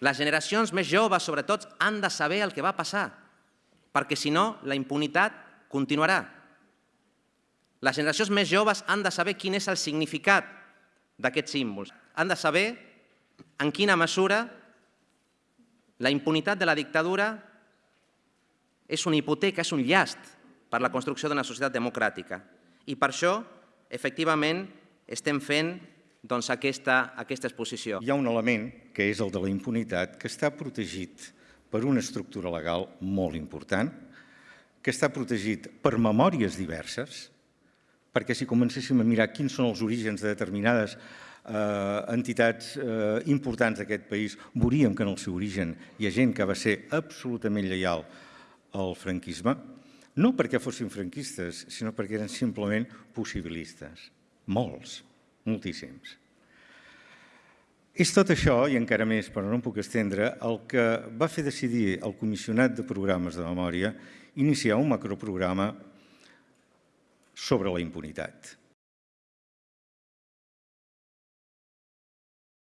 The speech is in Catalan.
Les generacions més joves, sobretot, han de saber el que va passar, perquè si no, la impunitat continuarà. Les generacions més joves han de saber quin és el significat d'aquests símbols. Han de saber en quina mesura la impunitat de la dictadura és una hipoteca, és un llast per la construcció d'una societat democràtica. I per això, efectivament, estem fent doncs, aquesta, aquesta exposició. Hi ha un element, que és el de la impunitat, que està protegit per una estructura legal molt important, que està protegit per memòries diverses, perquè si comencéssim a mirar quins són els orígens de determinades eh, entitats eh, importants d'aquest país, veuríem que en el seu origen hi ha gent que va ser absolutament lleial al franquisme, no perquè fossin franquistes, sinó perquè eren simplement possibilistes. Molts, moltíssims. És tot això, i encara més, però no em puc estendre, el que va fer decidir el Comissionat de Programes de Memòria iniciar un macroprograma sobre la impunitat.